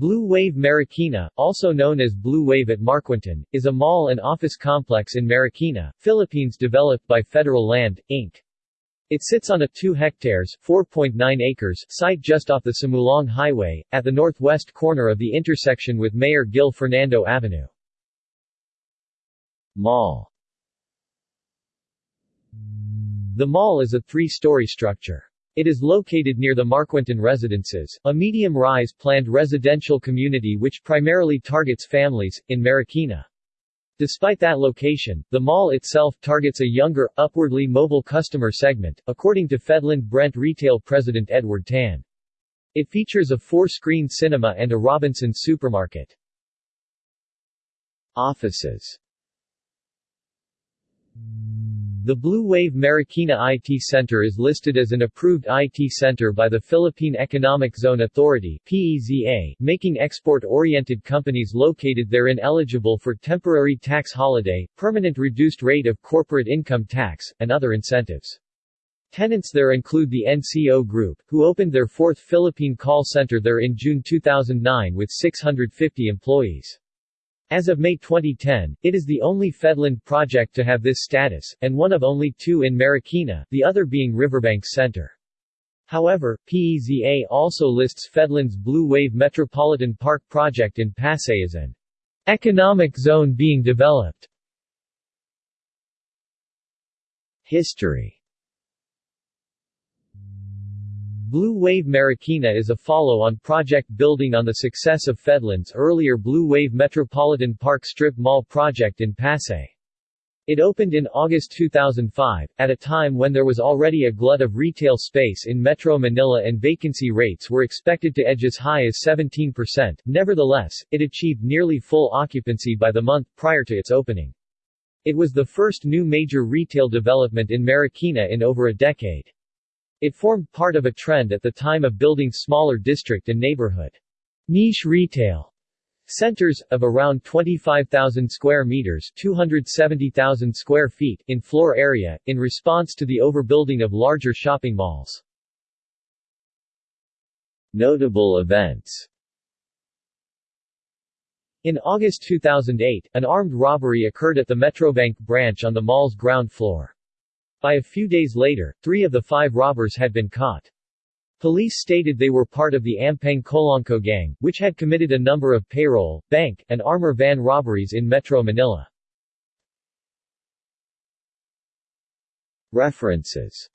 Blue Wave Marikina, also known as Blue Wave at Marquinton, is a mall and office complex in Marikina, Philippines developed by Federal Land, Inc. It sits on a 2 hectares 4.9 acres site just off the Sumulong Highway, at the northwest corner of the intersection with Mayor Gil Fernando Avenue. Mall The mall is a three-story structure. It is located near the Marquinton Residences, a medium-rise planned residential community which primarily targets families, in Marikina. Despite that location, the mall itself targets a younger, upwardly mobile customer segment, according to Fedland Brent retail president Edward Tan. It features a four-screen cinema and a Robinson supermarket. Offices the Blue Wave Marikina IT Center is listed as an approved IT center by the Philippine Economic Zone Authority PEZA, making export-oriented companies located therein eligible for temporary tax holiday, permanent reduced rate of corporate income tax, and other incentives. Tenants there include the NCO Group, who opened their fourth Philippine call center there in June 2009 with 650 employees. As of May 2010, it is the only Fedland project to have this status, and one of only two in Marikina, the other being Riverbank Center. However, PEZA also lists Fedland's Blue Wave Metropolitan Park project in Pasay as an economic zone being developed. History Blue Wave Marikina is a follow-on project building on the success of Fedland's earlier Blue Wave Metropolitan Park Strip Mall project in Pasay. It opened in August 2005, at a time when there was already a glut of retail space in Metro Manila and vacancy rates were expected to edge as high as 17%. Nevertheless, it achieved nearly full occupancy by the month prior to its opening. It was the first new major retail development in Marikina in over a decade. It formed part of a trend at the time of building smaller district and neighborhood niche retail centers, of around 25,000 square meters 270,000 square feet in floor area, in response to the overbuilding of larger shopping malls. Notable events in August 2008, an armed robbery occurred at the Metrobank branch on the mall's ground floor. By a few days later, three of the five robbers had been caught. Police stated they were part of the Ampang Colango gang, which had committed a number of payroll, bank, and armor van robberies in Metro Manila. References